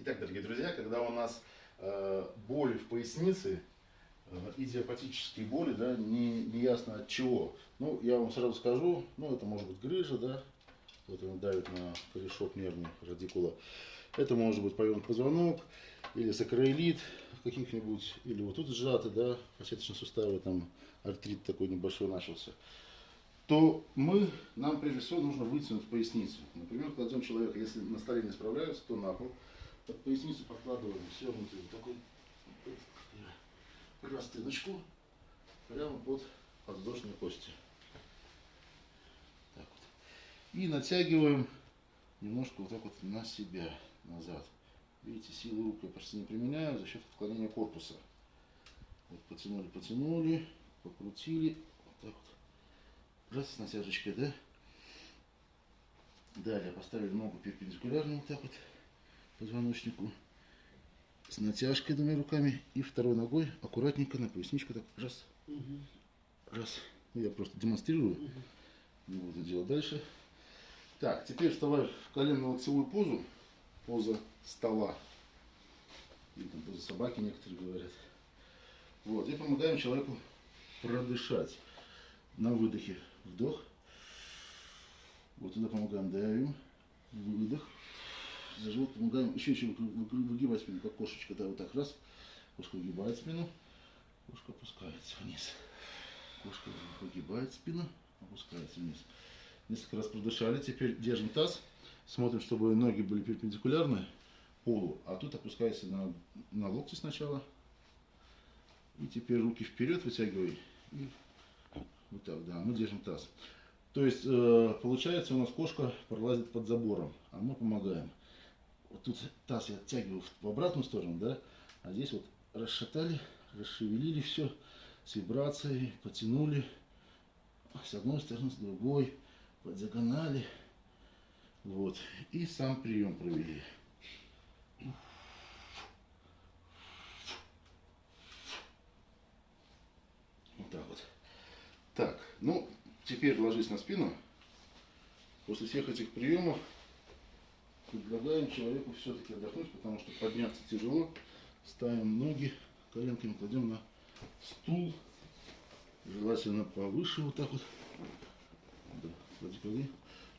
Итак, дорогие друзья, когда у нас э, боль в пояснице, э, идиопатические боли, да, не, не ясно от чего. Ну, я вам сразу скажу, ну, это может быть грыжа, да, вот он давит на корешок нервный радикула. Это может быть повернут позвонок, или сакроилит каких-нибудь, или вот тут сжаты, да, фасеточные суставы, там артрит такой небольшой начался то мы, нам прежде всего нужно вытянуть поясницу. Например, кладем человека, если на столе не справляются, то на пол под поясницу подкладываем свернутую такой простыночку прямо под подвздошные кости. Так вот. И натягиваем немножко вот так вот на себя, назад. Видите, силы рук я почти не применяю за счет отклонения корпуса. Вот потянули, потянули, покрутили. Вот так вот. Раз с натяжечкой, да? Далее поставили ногу перпендикулярно вот так вот позвоночнику с натяжкой двумя руками и второй ногой аккуратненько на поясничку так раз, угу. раз. Ну, я просто демонстрирую, угу. не буду делать дальше. Так, теперь вставай в коленно-локтевую позу, поза стола, или там поза собаки некоторые говорят. Вот, и помогаем человеку продышать. На выдохе вдох, вот туда помогаем, давим, выдох, за живот помогаем, еще еще выгибать спину, как кошечка, да, вот так раз, кошка выгибает спину, кошка опускается вниз, кошка выгибает спину, опускается вниз. Несколько раз продышали, теперь держим таз, смотрим, чтобы ноги были перпендикулярны полу, а тут опускайся на, на локти сначала, и теперь руки вперед вытягивай, и вот так, да, мы держим таз. То есть, э, получается, у нас кошка пролазит под забором, а мы помогаем тут таз я оттягиваю в обратную сторону, да, а здесь вот расшатали, расшевелили все с вибрацией, потянули с одной стороны, с другой, по диагонали, вот, и сам прием провели. Вот так вот. Так, ну, теперь ложись на спину. После всех этих приемов предлагаем человеку все-таки отдохнуть, потому что подняться тяжело. Ставим ноги, коленками кладем на стул. Желательно повыше вот так вот. Да, клади, клади.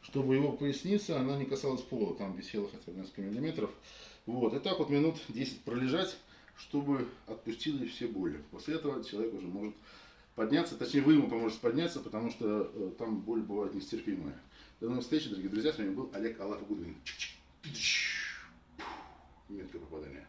Чтобы его поясница, она не касалась пола, там висела хотя бы несколько миллиметров. Вот, и так вот минут 10 пролежать, чтобы отпустили все боли. После этого человек уже может подняться, точнее вы ему поможете подняться, потому что э, там боль бывает нестерпимая. До новых встреч, дорогие друзья, с вами был Олег Алаф Гудвин. Меткое попадание.